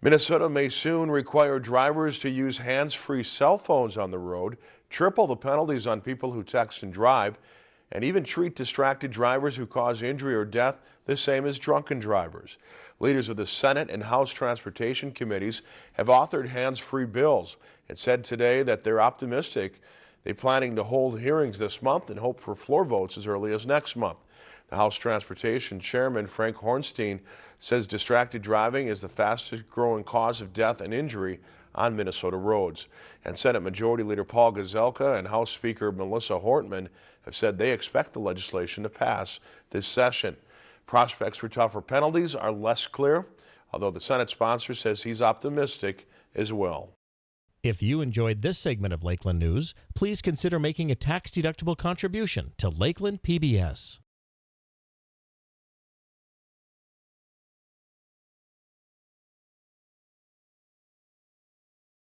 Minnesota may soon require drivers to use hands-free cell phones on the road, triple the penalties on people who text and drive, and even treat distracted drivers who cause injury or death the same as drunken drivers. Leaders of the Senate and House Transportation Committees have authored hands-free bills and said today that they're optimistic. They're planning to hold hearings this month and hope for floor votes as early as next month. The House Transportation Chairman Frank Hornstein says distracted driving is the fastest growing cause of death and injury on Minnesota roads. And Senate Majority Leader Paul Gazelka and House Speaker Melissa Hortman have said they expect the legislation to pass this session. Prospects for tougher penalties are less clear, although the Senate sponsor says he's optimistic as well. If you enjoyed this segment of Lakeland News, please consider making a tax-deductible contribution to Lakeland PBS.